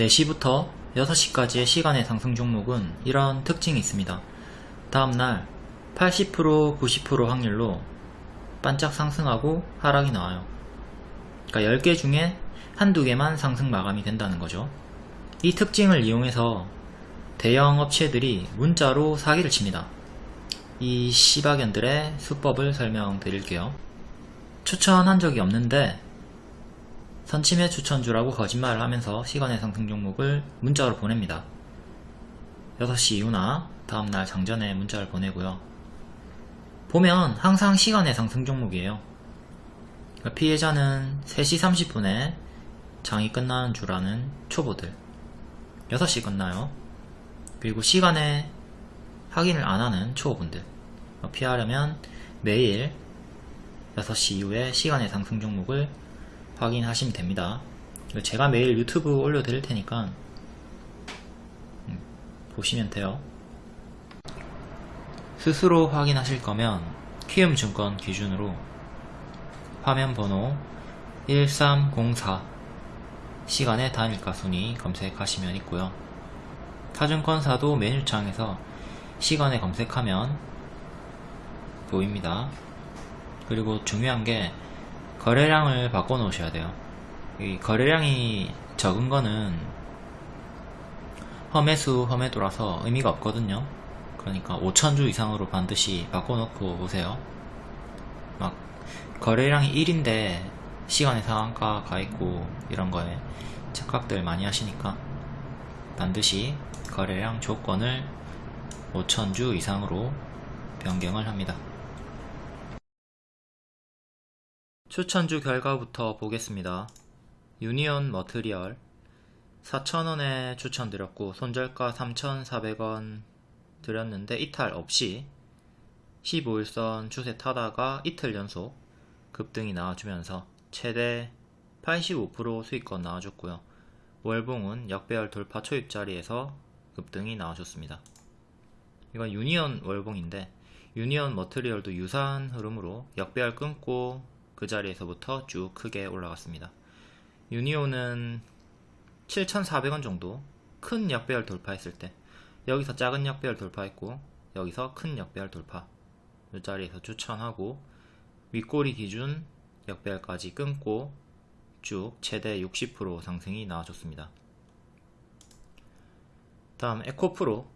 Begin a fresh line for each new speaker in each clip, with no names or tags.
4시부터 6시까지의 시간의 상승 종목은 이런 특징이 있습니다. 다음날 80% 90% 확률로 반짝 상승하고 하락이 나와요. 그러니까 10개 중에 한두 개만 상승 마감이 된다는 거죠. 이 특징을 이용해서 대형 업체들이 문자로 사기를 칩니다. 이 시바견들의 수법을 설명드릴게요. 추천한 적이 없는데 선침해 추천주라고 거짓말을 하면서 시간의 상승 종목을 문자로 보냅니다. 6시 이후나 다음날 장전에 문자를 보내고요. 보면 항상 시간의 상승 종목이에요. 그러니까 피해자는 3시 30분에 장이 끝나는 줄 아는 초보들 6시 끝나요. 그리고 시간에 확인을 안 하는 초보분들 피하려면 매일 6시 이후에 시간의 상승 종목을 확인하시면 됩니다. 제가 매일 유튜브 올려드릴 테니까 음, 보시면 돼요. 스스로 확인하실 거면 키움증권 기준으로 화면 번호 1304 시간의 단일가 순위 검색하시면 있고요. 타증권사도 메뉴창에서 시간에 검색하면 보입니다. 그리고 중요한 게 거래량을 바꿔 놓으셔야 돼요. 이 거래량이 적은 거는 험해수 험해도라서 의미가 없거든요. 그러니까 5천주 이상으로 반드시 바꿔 놓고 오세요. 막 거래량이 1인데 시간의 상한가 가 있고 이런 거에 착각들 많이 하시니까 반드시 거래량 조건을 5천주 이상으로 변경을 합니다. 추천주 결과부터 보겠습니다. 유니온 머트리얼 4,000원에 추천드렸고 손절가 3,400원 드렸는데 이탈 없이 15일선 추세 타다가 이틀 연속 급등이 나와주면서 최대 85% 수익권 나와줬고요. 월봉은 역배열 돌파 초입 자리에서 급등이 나와줬습니다. 이건 유니온 월봉인데 유니온 머트리얼도 유사한 흐름으로 역배열 끊고 그 자리에서부터 쭉 크게 올라갔습니다. 유니온은 7,400원 정도 큰 역배열 돌파했을 때 여기서 작은 역배열 돌파했고 여기서 큰 역배열 돌파 이 자리에서 추천하고 윗꼬리 기준 역배열까지 끊고 쭉 최대 60% 상승이 나와줬습니다. 다음 에코프로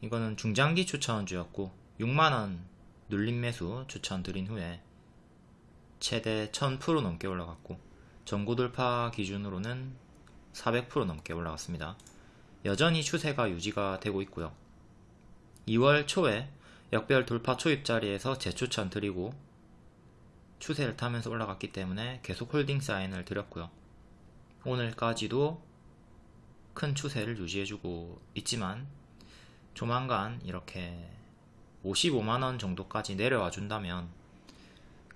이거는 중장기 추천주였고 6만원 눌림 매수 추천드린 후에 최대 1000% 넘게 올라갔고 전고 돌파 기준으로는 400% 넘게 올라갔습니다. 여전히 추세가 유지가 되고 있고요. 2월 초에 역별 돌파 초입 자리에서 재추천 드리고 추세를 타면서 올라갔기 때문에 계속 홀딩 사인을 드렸고요. 오늘까지도 큰 추세를 유지해주고 있지만 조만간 이렇게 55만원 정도까지 내려와 준다면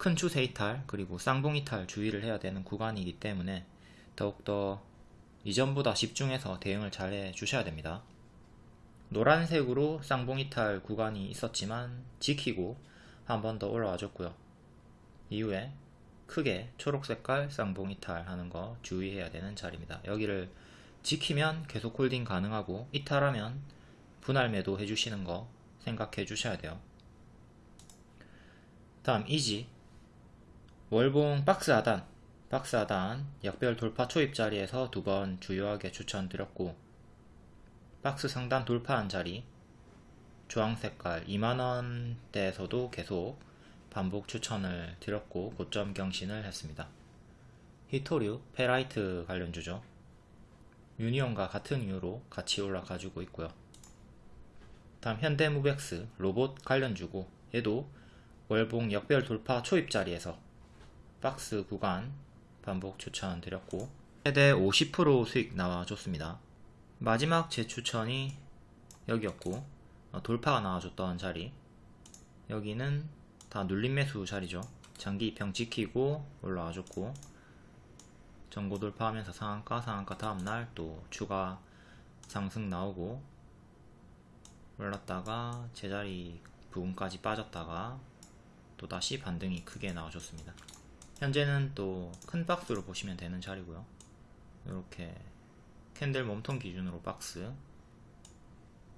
큰 추세 이탈 그리고 쌍봉 이탈 주의를 해야 되는 구간이기 때문에 더욱더 이전보다 집중해서 대응을 잘 해 주셔야 됩니다. 노란색으로 쌍봉 이탈 구간이 있었지만 지키고 한 번 더 올라와 줬고요. 이후에 크게 초록 색깔 쌍봉 이탈 하는 거 주의해야 되는 자리입니다. 여기를 지키면 계속 holding 가능하고 이탈하면 분할 매도 해주시는 거 생각해 주셔야 돼요. 다음 EG 월봉 박스 하단 박스 하단 역배열 돌파 초입 자리에서 두 번 주요하게 추천드렸고 박스 상단 돌파한 자리 주황색깔 2만원대에서도 계속 반복 추천을 드렸고 고점 경신을 했습니다. 희토류, 페라이트 관련주죠. 유니온과 같은 이유로 같이 올라가지고 있고요. 다음 현대무벡스 로봇 관련주고 얘도 월봉 역배열 돌파 초입 자리에서 박스 구간 반복 추천드렸고 최대 50% 수익 나와줬습니다. 마지막 제 추천이 여기였고 어, 돌파가 나와줬던 자리 여기는 다 눌림 매수 자리죠. 장기 입형 지키고 올라와줬고 전고 돌파하면서 상한가 상한가 다음날 또 추가 상승 나오고 올랐다가 제자리 부분까지 빠졌다가 또다시 반등이 크게 나와줬습니다. 현재는 또 큰 박스로 보시면 되는 자리고요. 이렇게 candle 몸통 기준으로 박스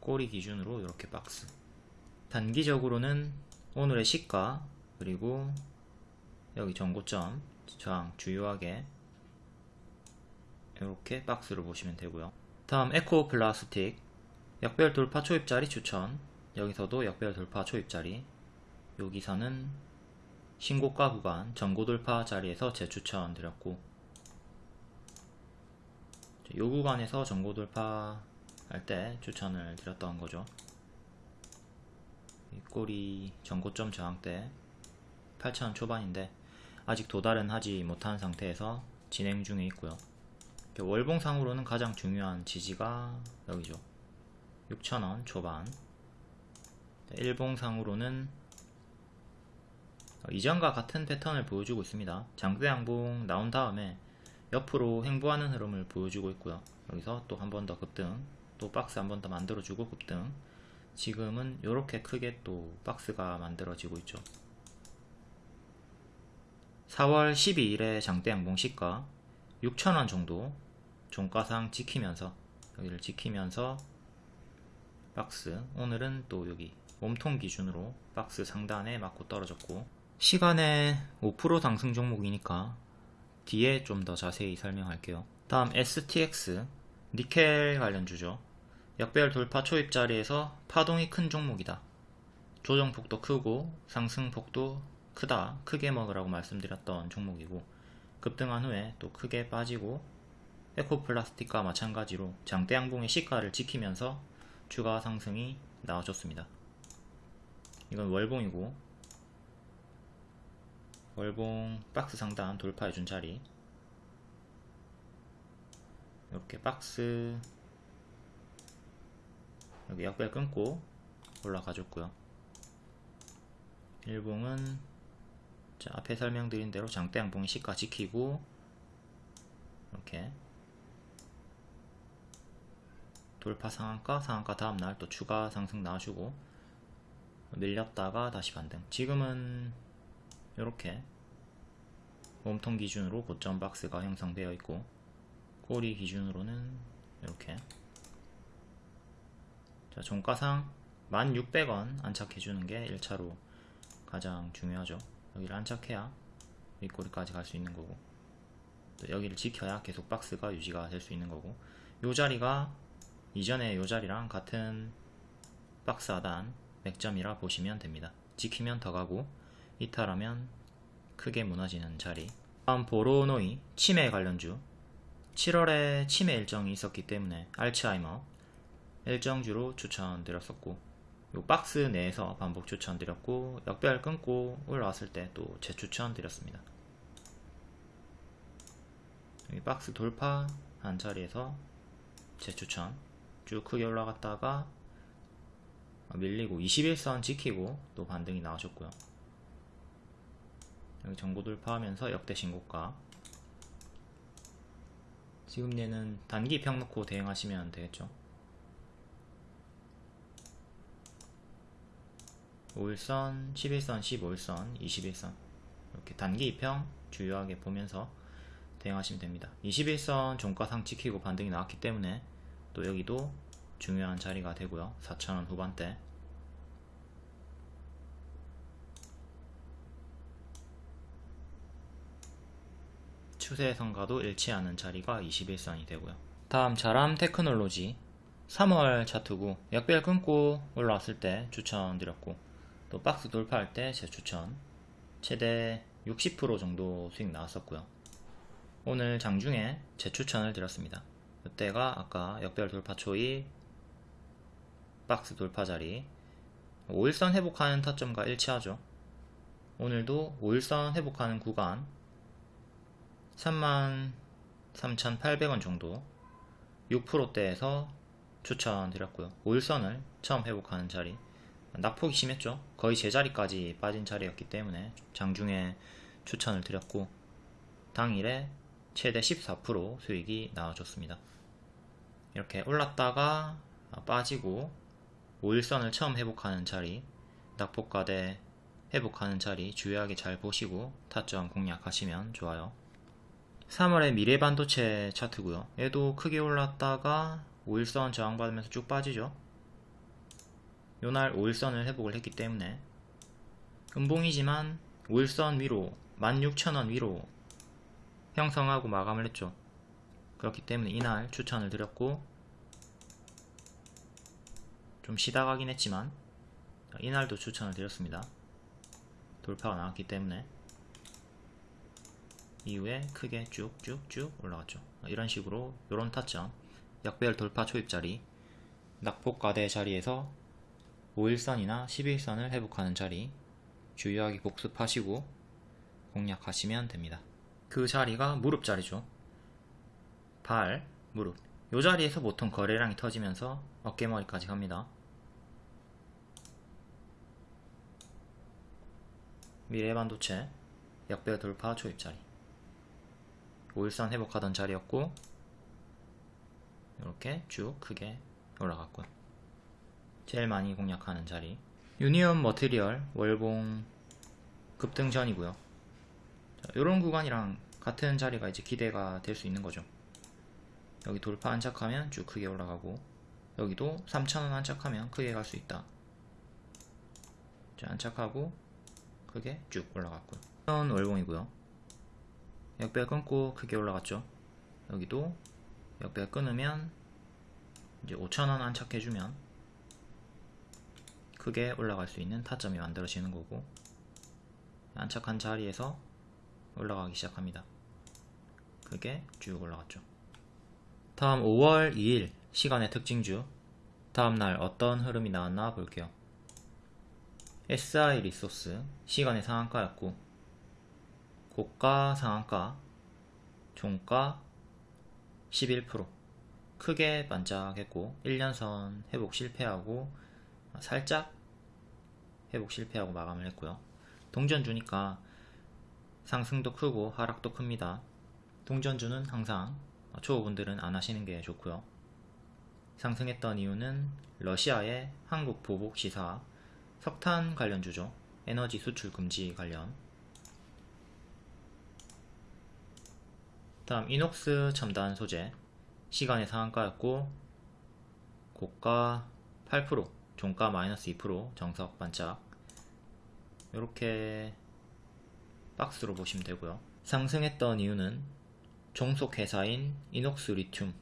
꼬리 기준으로 이렇게 박스. 단기적으로는 오늘의 시가 그리고 여기 전고점 저항 주요하게 이렇게 박스를 보시면 되고요. 다음 에코 플라스틱 역배열 돌파 초입자리 추천. 여기서도 역배열 돌파 초입자리. 여기서는 신고가 구간 전고 돌파 자리에서 재추천 드렸고 요 구간에서 전고 돌파 할 때 추천을 드렸던 거죠. 이 꼬리 전고점 저항대 8,000원 초반인데 아직 도달은 하지 못한 상태에서 진행 중에 있고요. 월봉상으로는 가장 중요한 지지가 여기죠. 6,000원 초반. 일봉상으로는 이전과 같은 패턴을 보여주고 있습니다. 장대 양봉 나온 다음에 옆으로 횡보하는 흐름을 보여주고 있고요. 여기서 또 한 번 더 급등 또 박스 한 번 더 만들어주고 급등. 지금은 이렇게 크게 또 박스가 만들어지고 있죠. 4월 12일에 장대 양봉 시가 6,000원 정도 종가상 지키면서 여기를 지키면서 박스 오늘은 또 여기 몸통 기준으로 박스 상단에 맞고 떨어졌고 시간에 5% 상승 종목이니까 뒤에 좀 더 자세히 설명할게요. 다음 STX 니켈 관련주죠. 역별 돌파 초입 자리에서 파동이 큰 종목이다. 조정폭도 크고 상승폭도 크다. 크게 먹으라고 말씀드렸던 종목이고 급등한 후에 또 크게 빠지고 에코플라스틱과 마찬가지로 장대 양봉의 시가를 지키면서 주가 상승이 나와줬습니다. 이건 월봉이고 월봉 박스 상단 돌파해준 자리. 이렇게 박스 여기 역별 끊고 올라가줬고요. 일봉은 자, 앞에 설명드린 대로 장대 양봉이 시가 지키고 이렇게 돌파 상한가 상한가 다음날 또 추가 상승 나와주고 밀렸다가 다시 반등. 지금은 이렇게 몸통 기준으로 고점 박스가 형성되어 있고 꼬리 기준으로는 이렇게. 자 종가상 1600원 안착해주는 게 1차로 가장 중요하죠. 여기를 안착해야 윗꼬리까지 갈 수 있는 거고 또 여기를 지켜야 계속 박스가 유지가 될 수 있는 거고 요 자리가 이전에 요 자리랑 같은 박스 하단 맥점이라 보시면 됩니다. 지키면 더 가고 이탈하면 크게 무너지는 자리. 다음 보로노이 치매 관련주. 7월에 치매 일정이 있었기 때문에 알츠하이머 일정주로 추천드렸었고 요 박스 내에서 반복 추천드렸고 역별 끊고 올라왔을 때 또 재추천드렸습니다. 여기 박스 돌파 한 자리에서 재추천. 쭉 크게 올라갔다가 밀리고 21선 지키고 또 반등이 나와줬고요 여기 전고 돌파하면서 역대 신고가. 지금 얘는 단기 평 놓고 대응하시면 되겠죠? 5일선, 11선, 15일선, 21선. 이렇게 단기 입평 주요하게 보면서 대응하시면 됩니다. 21선 종가상 지키고 반등이 나왔기 때문에 또 여기도 중요한 자리가 되고요. 4,000원 후반대 추세선과도 일치하는 자리가 21선이 되고요. 다음 자람 테크놀로지. 3월 차트고 역별 끊고 올라왔을 때 추천드렸고 또 박스 돌파할 때 제 추천. 최대 60% 정도 수익 나왔었고요. 오늘 장중에 재추천을 드렸습니다. 이때가 아까 역별 돌파 초입 박스 돌파 자리. 5일선 회복하는 타점과 일치하죠. 오늘도 5일선 회복하는 구간 33,800원 정도 6%대에서 추천드렸고요. 5일선을 처음 회복하는 자리. 낙폭이 심했죠. 거의 제자리까지 빠진 자리였기 때문에 장중에 추천을 드렸고 당일에 최대 14% 수익이 나와줬습니다. 이렇게 올랐다가 빠지고 5일선을 처음 회복하는 자리 낙폭과대 회복하는 자리 주의하게 잘 보시고 타점 공략하시면 좋아요 3월에 미래 반도체 차트고요. 얘도 크게 올랐다가 5일선 저항받으면서 쭉 빠지죠. 요날 5일선을 회복을 했기 때문에. 음봉이지만 5일선 위로 16,000원 위로 형성하고 마감을 했죠. 그렇기 때문에 이날 추천을 드렸고 좀 쉬다 가긴 했지만 이날도 추천을 드렸습니다. 돌파가 나왔기 때문에 이후에 크게 쭉쭉쭉 올라갔죠. 이런 식으로 이런 타점. 역배열 돌파 초입자리 낙폭과대 자리에서 5일선이나 11선을 회복하는 자리 주요하게 복습하시고 공략하시면 됩니다. 그 자리가 무릎 자리죠. 발, 무릎. 이 자리에서 보통 거래량이 터지면서 어깨머리까지 갑니다. 미래 반도체 역배 돌파 초입자리 5일선 회복하던 자리였고 이렇게 쭉 크게 올라갔고요 제일 많이 공략하는 자리. 유니온 머티리얼 월봉 급등 전이고요. 이런 구간이랑 같은 자리가 이제 기대가 될 수 있는 거죠. 여기 돌파 안착하면 쭉 크게 올라가고 여기도 3,000원 안착하면 크게 갈 수 있다. 자, 안착하고 크게 쭉 올라갔고요. 월봉이고요 역배 끊고 크게 올라갔죠. 여기도 역배 끊으면 이제 5,000원 안착해주면 크게 올라갈 수 있는 타점이 만들어지는 거고 안착한 자리에서 올라가기 시작합니다. 크게 쭉 올라갔죠. 다음 5월 2일 시간의 특징주. 다음날 어떤 흐름이 나왔나 볼게요. SI 리소스 시간의 상한가였고 고가 상한가 종가 11% 크게 반짝했고 1년선 회복 실패하고 살짝 회복 실패하고 마감을 했고요. 동전주니까 상승도 크고 하락도 큽니다. 동전주는 항상 초보분들은 안 하시는 게 좋고요. 상승했던 이유는 러시아의 한국 보복 시사 석탄 관련주죠. 에너지 수출 금지 관련 다음 이녹스 첨단 소재. 시간의 상한가였고 고가 8% 종가 마이너스 2% 정석 반짝. 이렇게 박스로 보시면 되고요. 상승했던 이유는 종속 회사인 이녹스 리튬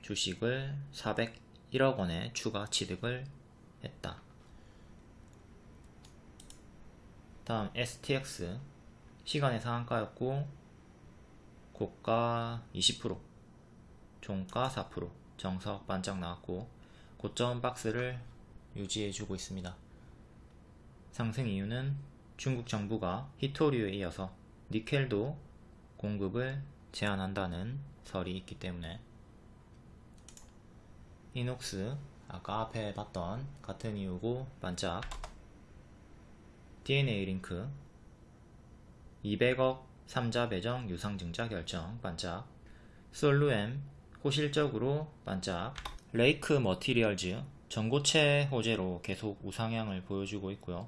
주식을 401억 원에 추가 취득을 했다. 다음 STX 시간의 상한가였고 고가 20% 종가 4% 정석 반짝 나왔고 고점 박스를 유지해주고 있습니다. 상승 이유는 중국 정부가 히토류에 이어서 니켈도 공급을 제한한다는 설이 있기 때문에 이녹스 아까 앞에 봤던 같은 이유고 반짝 DNA 링크 200억 3자 배정 유상증자 결정 반짝. 솔루엠 호실적으로 반짝. 레이크 머티리얼즈 전고체 호재로 계속 우상향을 보여주고 있고요.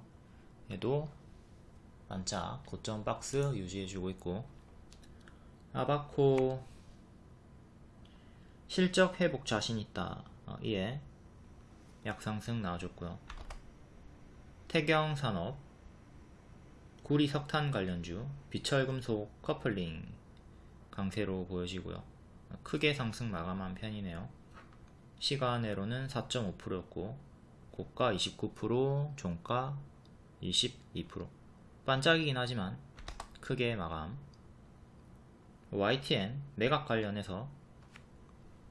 얘도 반짝 고점 박스 유지해주고 있고. 아바코 실적 회복 자신 있다. 어, 이에 약상승 나와줬고요. 태경산업 구리 석탄 관련주 비철금속 커플링 강세로 보여지고요. 크게 상승 마감한 편이네요. 시간외로는 4.5%였고 고가 29% 종가 22% 반짝이긴 하지만 크게 마감. YTN 매각 관련해서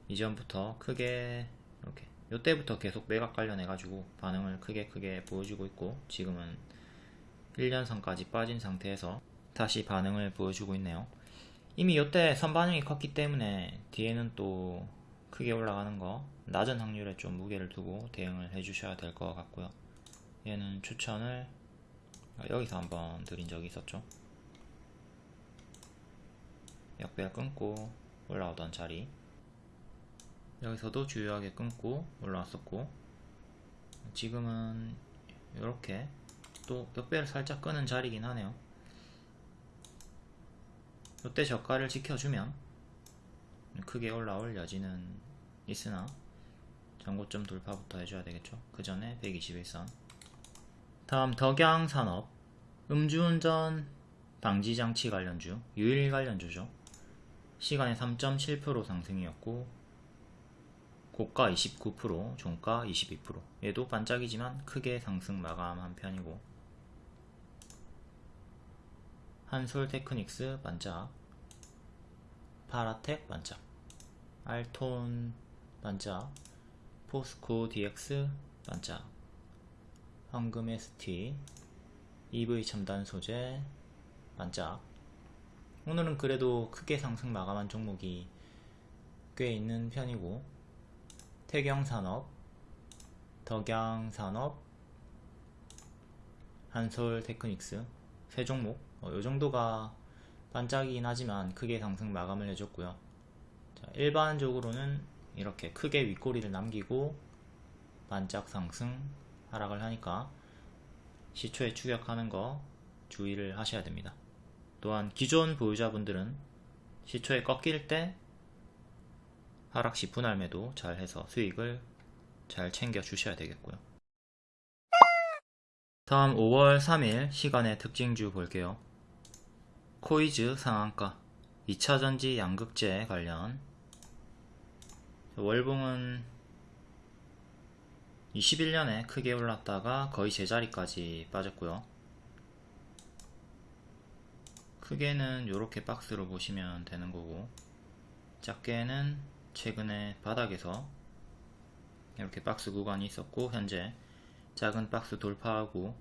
이전부터 크게 이렇게 요때부터 계속 매각 관련해 가지고 반응을 크게 크게 보여주고 있고 지금은 1년선까지 빠진 상태에서 다시 반응을 보여주고 있네요. 이미 이때 선반영이 컸기 때문에 뒤에는 또 크게 올라가는 거 낮은 확률에 좀 무게를 두고 대응을 해 주셔야 될 것 같고요. 얘는 추천을 여기서 한번 드린 적이 있었죠. 역배열 끊고 올라오던 자리. 여기서도 주요하게 끊고 올라왔었고 지금은 이렇게 또 역배를 살짝 끄는 자리긴 하네요. 이때 저가를 지켜주면 크게 올라올 여지는 있으나 전고점 돌파부터 해줘야 되겠죠. 그 전에 121선. 다음 덕양산업. 음주운전 방지장치 관련주 유일 관련주죠. 시간에 3.7% 상승이었고 고가 29% 종가 22% 얘도 반짝이지만 크게 상승 마감한 편이고 한솔 테크닉스 반짝. 파라텍 반짝. 알톤 반짝. 포스코 DX 반짝. 황금 ST EV 첨단 소재 반짝. 오늘은 그래도 크게 상승 마감한 종목이 꽤 있는 편이고 태경산업 덕양산업 한솔테크닉스 세 종목 어, 요 정도가 반짝이긴 하지만 크게 상승 마감을 해줬고요. 자, 일반적으로는 이렇게 크게 윗꼬리를 남기고 반짝 상승 하락을 하니까 시초에 추격하는 거 주의를 하셔야 됩니다. 또한 기존 보유자분들은 시초에 꺾일 때 하락시 분할 매도 잘 해서 수익을 잘 챙겨 주셔야 되겠고요. 다음 5월 3일 시간의 특징주 볼게요 코이즈 상한가. 2차전지 양극재 관련. 월봉은 21년에 크게 올랐다가 거의 제자리까지 빠졌고요. 크게는 이렇게 박스로 보시면 되는 거고 작게는 최근에 바닥에서 이렇게 박스 구간이 있었고 현재 작은 박스 돌파하고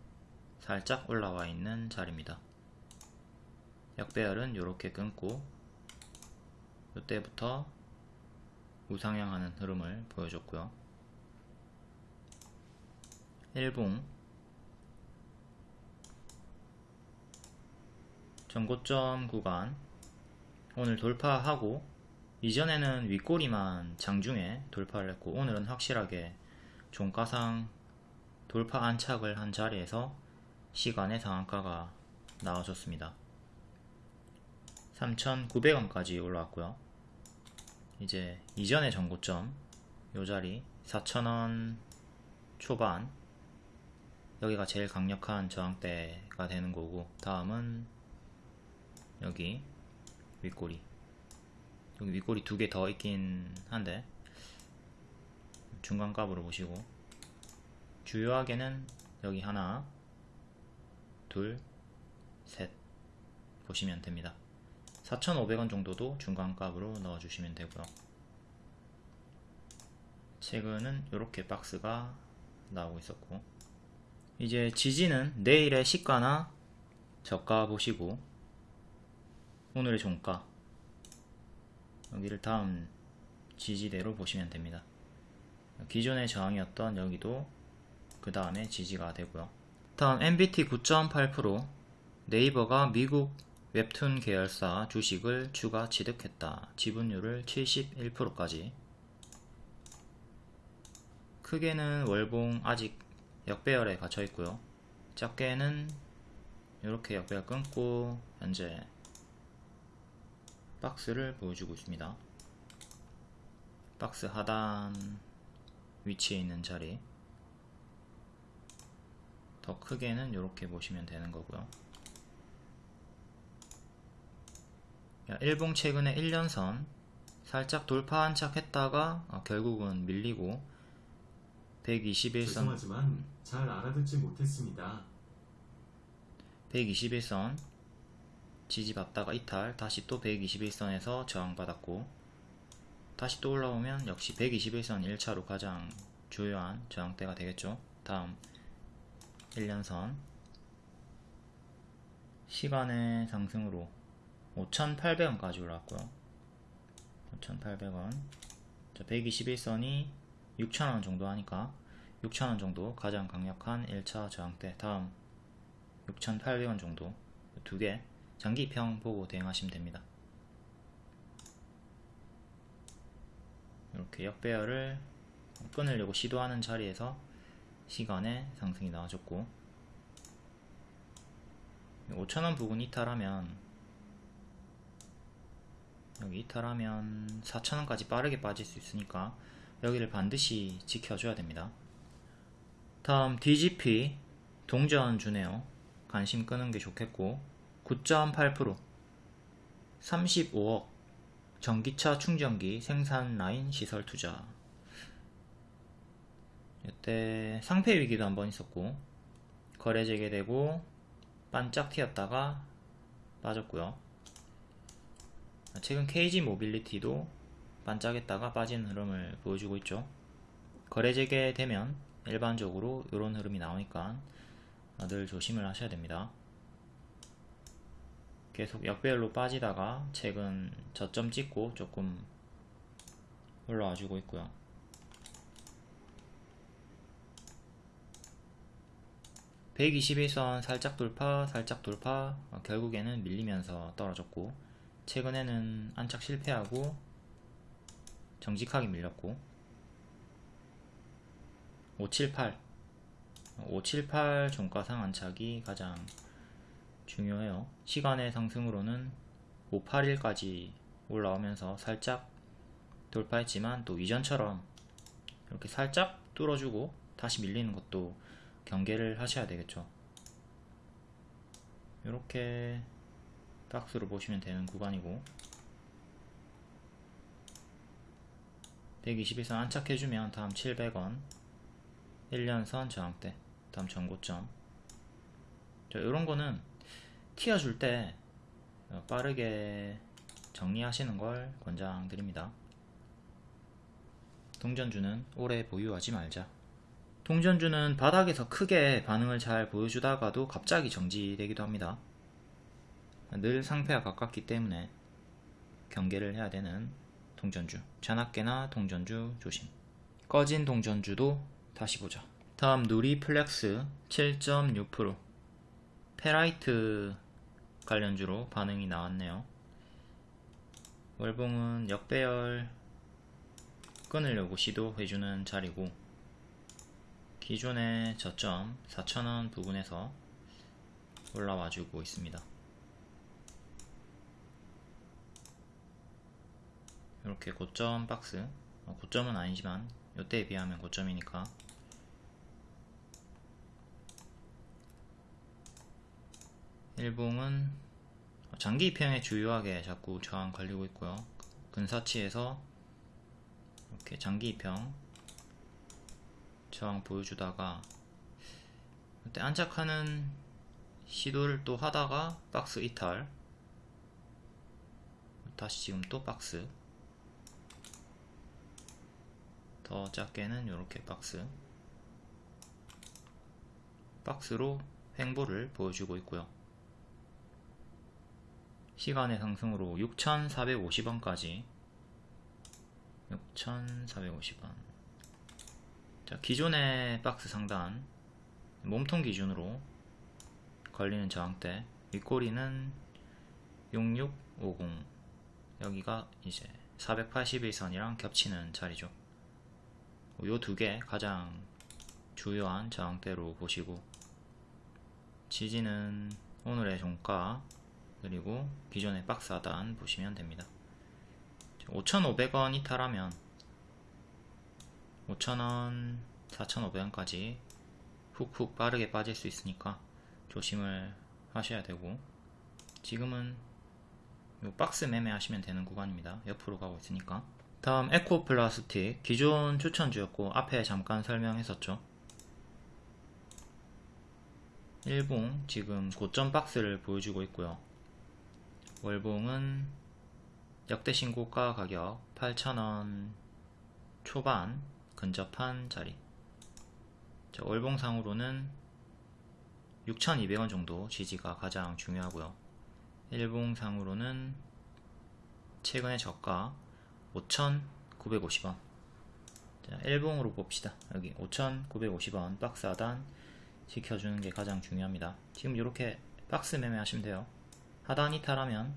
살짝 올라와 있는 자리입니다 역배열은 이렇게 끊고 이때부터 우상향하는 흐름을 보여줬고요. 일봉 전고점 구간 오늘 돌파하고 이전에는 윗꼬리만 장중에 돌파를 했고 오늘은 확실하게 종가상 돌파 안착을 한 자리에서 시간의 상한가가 나와줬습니다. 3,900원까지 올라왔고요. 이제 이전의 전고점 요 자리 4,000원 초반. 여기가 제일 강력한 저항대가 되는 거고 다음은 여기 윗꼬리. 여기 윗꼬리 두 개 더 있긴 한데 중간값으로 보시고. 주요하게는 여기 하나 둘 셋 보시면 됩니다 4,500원 정도도 중간값으로 넣어주시면 되고요. 최근은 이렇게 박스가 나오고 있었고 이제 지지는 내일의 시가나 저가 보시고 오늘의 종가 여기를 다음 지지대로 보시면 됩니다. 기존의 저항이었던 여기도 그 다음에 지지가 되고요. 다음 MBT 9.8% 네이버가 미국 웹툰 계열사 주식을 추가 취득했다. 지분율을 71%까지 크게는 월봉 아직 역배열에 갇혀 있고요. 작게는 이렇게 역배열 끊고 현재 박스를 보여주고 있습니다. 박스 하단 위치에 있는 자리 더 크게는 이렇게 보시면 되는 거고요. 일봉 최근에 1년선 살짝 돌파 한착 했다가 어, 결국은 밀리고 121선
죄송하지만 잘 알아듣지 못했습니다.
121선 지지받다가 이탈 다시 또 121선에서 저항받았고 다시 또 올라오면 역시 121선 1차로 가장 주요한 저항대가 되겠죠 다음 1년선 시간의 상승으로 5,800원까지 올라왔고요. 5,800원. 121선이 6,000원 정도 하니까 6,000원 정도 가장 강력한 1차 저항대. 다음 6,800원 정도 두 개 장기평 보고 대응하시면 됩니다. 이렇게 역배열을 끊으려고 시도하는 자리에서 시간에 상승이 나와줬고 5,000원 부근 이탈하면 여기 이탈하면 4,000원까지 빠르게 빠질 수 있으니까 여기를 반드시 지켜줘야 됩니다. 다음 DGP 동전 주네요. 관심 끄는 게 좋겠고 9.8% 35억 전기차 충전기 생산 라인 시설 투자 이때 상패 위기도 한번 있었고 거래 재개되고 반짝 튀었다가 빠졌고요. 최근 KG 모빌리티도 반짝했다가 빠진 흐름을 보여주고 있죠. 거래 재개되면 일반적으로 이런 흐름이 나오니까 늘 조심을 하셔야 됩니다. 계속 역배열로 빠지다가 최근 저점 찍고 조금 올라와 주고 있고요. (121선) 살짝 돌파 살짝 돌파 어, 결국에는 밀리면서 떨어졌고 최근에는 안착 실패하고 정직하게 밀렸고 578 578 종가상 안착이 가장 중요해요. 시간의 상승으로는 581까지 올라오면서 살짝 돌파했지만 또 이전처럼 이렇게 살짝 뚫어주고 다시 밀리는 것도 경계를 하셔야 되겠죠. 이렇게 박스로 보시면 되는 구간이고 121선 안착해주면 다음 700원 1년선 저항대 다음 전고점 자, 이런 거는 튀어줄 때 어, 빠르게 정리하시는 걸 권장드립니다. 동전주는 오래 보유하지 말자. 동전주는 바닥에서 크게 반응을 잘 보여주다가도 갑자기 정지되기도 합니다. 늘 상폐와 가깝기 때문에 경계를 해야 되는 동전주. 자나깨나 동전주 조심. 꺼진 동전주도 다시 보자. 다음 누리 플렉스 7.6% 페라이트 관련주로 반응이 나왔네요. 월봉은 역배열 끊으려고 시도해주는 자리고 기존의 저점 4,000원 부근에서 올라와주고 있습니다. 이렇게 고점 박스. 어, 고점은 아니지만 이때에 비하면 고점이니까. 일봉은 장기 입형에 주요하게 자꾸 저항 걸리고 있고요. 근사치에서 이렇게 장기 입형 저항 보여주다가 그때 안착하는 시도를 또 하다가 박스 이탈. 다시 지금 또 박스 더 작게는 이렇게 박스. 박스로 횡보를 보여주고 있고요. 시간의 상승으로 6,450원까지. 6,450원. 자 기존의 박스 상단 몸통 기준으로 걸리는 저항대 윗꼬리는 6650 여기가 이제 481선이랑 겹치는 자리죠 요 두 개 가장 주요한 저항대로 보시고 지지는 오늘의 종가 그리고 기존의 박스 하단 보시면 됩니다. 5,500원 이탈하면 5,000원, 4,500원까지 훅훅 빠르게 빠질 수 있으니까 조심을 하셔야 되고 지금은 요 박스 매매 하시면 되는 구간입니다. 옆으로 가고 있으니까 다음 에코 플라스틱 기존 추천주였고 앞에 잠깐 설명했었죠. 일봉 지금 고점 박스를 보여주고 있고요. 월봉은 역대 신고가 가격 8,000원 초반 근접한 자리. 자, 월봉상으로는 6,200원 정도 지지가 가장 중요하고요. 일봉상으로는 최근의 저가 5,950원. 자, 일봉으로 봅시다. 여기 5,950원 박스 하단 지켜주는 게 가장 중요합니다. 지금 이렇게 박스 매매 하시면 돼요. 하단 이탈하면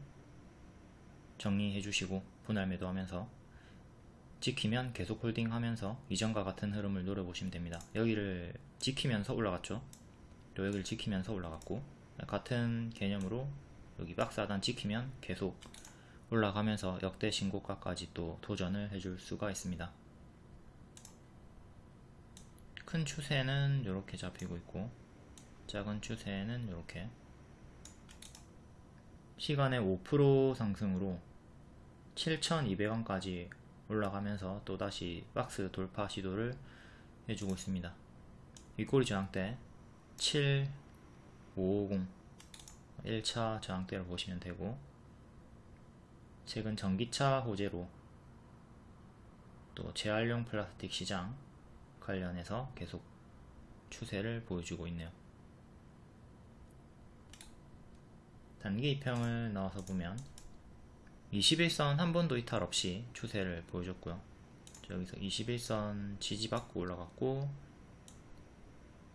정리해 주시고 분할 매도하면서 지키면 계속 홀딩 하면서 이전과 같은 흐름을 노려보시면 됩니다. 여기를 지키면서 올라갔죠? 또 여기를 지키면서 올라갔고 같은 개념으로 여기 박스 하단 지키면 계속 올라가면서 역대 신고가까지 또 도전을 해줄 수가 있습니다. 큰 추세는 이렇게 잡히고 있고 작은 추세는 이렇게 시간의 5% 상승으로 7,200원까지 올라가면서 또다시 박스 돌파 시도를 해주고 있습니다. 윗꼬리 저항대 7550 1차 저항대를 보시면 되고 최근 전기차 호재로 또 재활용 플라스틱 시장 관련해서 계속 추세를 보여주고 있네요. 단기 이평을 넣어서 보면 21선 한 번도 이탈 없이 추세를 보여줬고요. 여기서 21선 지지받고 올라갔고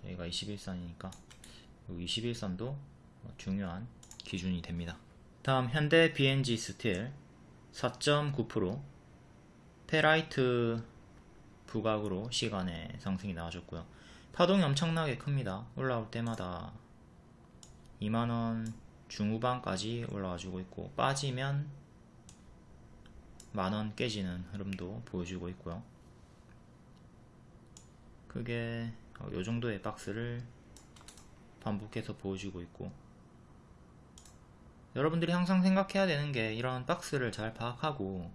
여기가 21선이니까 21선도 중요한 기준이 됩니다. 다음 현대 BNG 스틸 4.9% 페라이트 부각으로 시간외 상승이 나와줬고요. 파동이 엄청나게 큽니다. 올라올 때마다 2만원 중후반까지 올라와주고 있고 빠지면 만원 깨지는 흐름도 보여주고 있고요. 크게 이 정도의 박스를 반복해서 보여주고 있고 여러분들이 항상 생각해야 되는 게 이런 박스를 잘 파악하고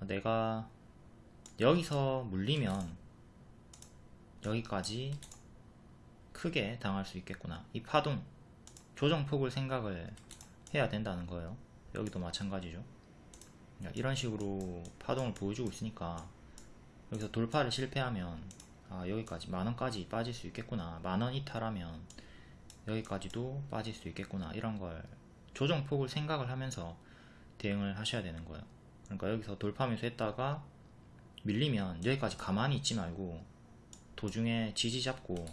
내가 여기서 물리면 여기까지 크게 당할 수 있겠구나. 이 파동 조정폭을 생각을 해야 된다는 거예요. 여기도 마찬가지죠. 이런 식으로 파동을 보여주고 있으니까 여기서 돌파를 실패하면 아 여기까지 만원까지 빠질 수 있겠구나. 만원 이탈하면 여기까지도 빠질 수 있겠구나. 이런 걸 조정폭을 생각을 하면서 대응을 하셔야 되는 거예요. 그러니까 여기서 돌파하면서 했다가 밀리면 여기까지 가만히 있지 말고 도중에 지지 잡고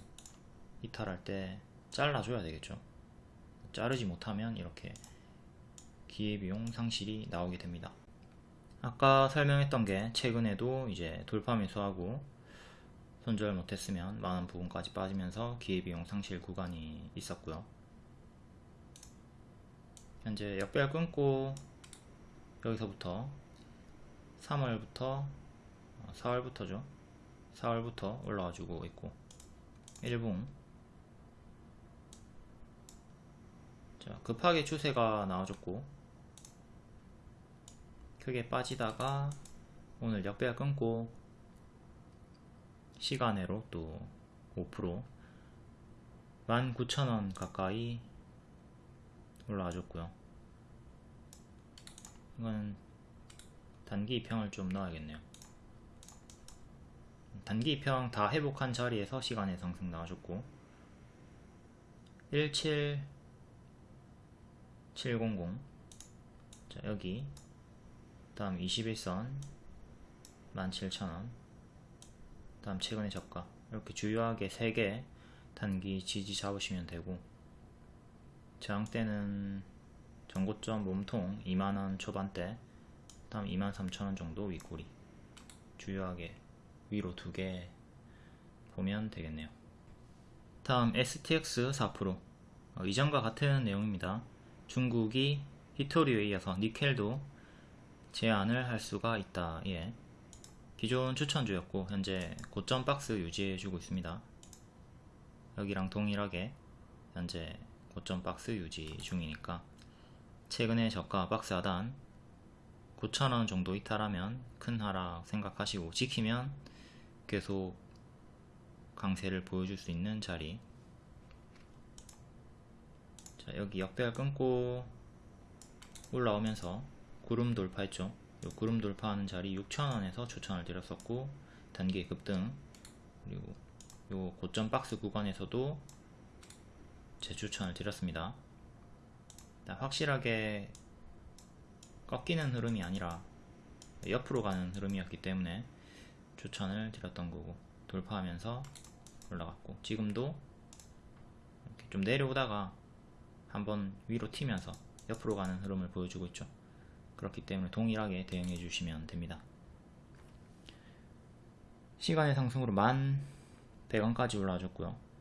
이탈할 때 잘라줘야 되겠죠. 자르지 못하면 이렇게 기회비용 상실이 나오게 됩니다. 아까 설명했던 게 최근에도 이제 돌파 매수하고 손절 못했으면 많은 부분까지 빠지면서 기회비용 상실 구간이 있었고요 현재 역별 끊고 여기서부터 3월부터 4월부터죠. 4월부터 올라와 주고 있고. 1붕 자 급하게 추세가 나와줬고. 크게 빠지다가 오늘 역배가 끊고 시간으로 또 5% 19,000원 가까이 올라와 줬고요. 이건 단기 입평을 좀 넣어야겠네요. 단기 입평 다 회복한 자리에서 시간의 상승 나와줬고 17700 자, 여기. 다음 21선 17,000원. 다음 최근의 저가. 이렇게 주요하게 3개 단기 지지 잡으시면 되고 저항대는 전고점 몸통 2만원 초반대 다음 23,000원 정도 윗꼬리 주요하게 위로 두 개 보면 되겠네요. 다음 STX 4% 어, 이전과 같은 내용입니다. 중국이 히토리에 이어서 니켈도 제한을 할 수가 있다. 예. 기존 추천주였고 현재 고점 박스 유지해주고 있습니다. 여기랑 동일하게 현재 고점 박스 유지 중이니까 최근에 저가 박스 하단 9,000원 정도 이탈하면 큰 하락 생각하시고 지키면 계속 강세를 보여줄 수 있는 자리. 자 여기 역배열 끊고 올라오면서 구름 돌파했죠? 요 구름 돌파하는 자리 6,000원에서 추천을 드렸었고 단기 급등. 그리고 요 고점 박스 구간에서도 재추천을 드렸습니다. 확실하게 꺾이는 흐름이 아니라 옆으로 가는 흐름이었기 때문에 추천을 드렸던 거고 돌파하면서 올라갔고 지금도 이렇게 좀 내려오다가 한번 위로 튀면서 옆으로 가는 흐름을 보여주고 있죠. 그렇기 때문에 동일하게 대응해 주시면 됩니다. 시간의 상승으로 만 100원까지 올라와줬고요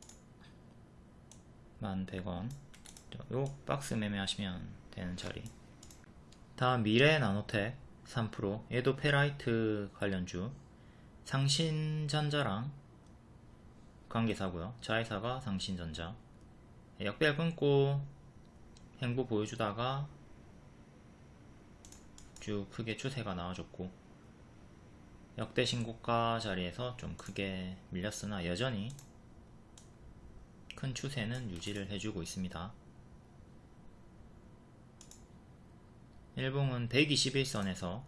만 100원. 요 박스 매매하시면 되는 자리. 다음 미래 나노텍 3% 얘도 페라이트 관련주. 상신전자랑 관계사고요. 자회사가 상신전자. 역배열 끊고 행보 보여주다가 쭉 크게 추세가 나와줬고 역대 신고가 자리에서 좀 크게 밀렸으나 여전히 큰 추세는 유지를 해주고 있습니다. 일봉은 121선에서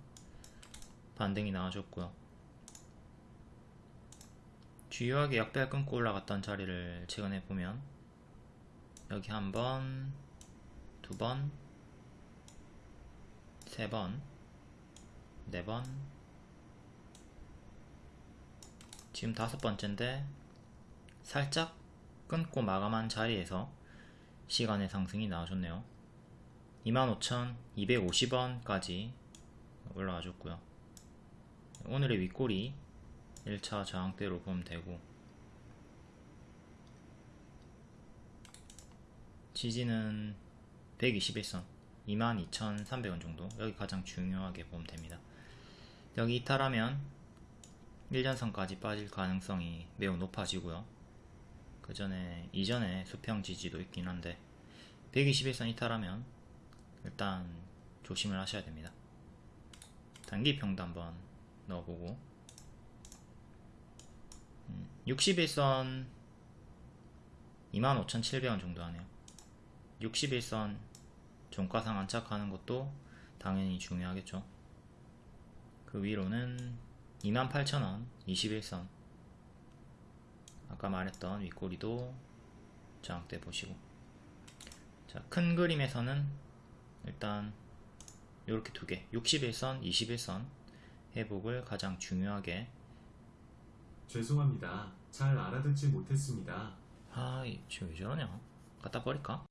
반등이 나와줬고요. 주요하게 역배열 끊고 올라갔던 자리를 최근에 보면 여기 한 번, 두 번, 세 번, 네 번, 지금 다섯 번째인데 살짝 끊고 마감한 자리에서 시간의 상승이 나와줬네요. 25,250원까지 올라와 줬고요. 오늘의 윗골이 1차 저항대로 보면 되고 지지는 121선 22,300원 정도 여기 가장 중요하게 보면 됩니다. 여기 이탈하면 1년선까지 빠질 가능성이 매우 높아지고요. 그 전에 이전에 수평 지지도 있긴 한데 121선 이탈하면 일단 조심을 하셔야 됩니다. 단기평도 한번 넣어보고 61선 25,700원 정도 하네요. 61선 종가상 안착하는 것도 당연히 중요하겠죠. 그 위로는 28,000원 21선 아까 말했던 윗꼬리도 저항대 보시고 자, 큰 그림에서는 일단 이렇게 두 개, 61선, 21선 회복을 가장 중요하게
죄송합니다. 잘 알아듣지 못했습니다.
아, 이 지금 왜 저러냐? 갖다 버릴까?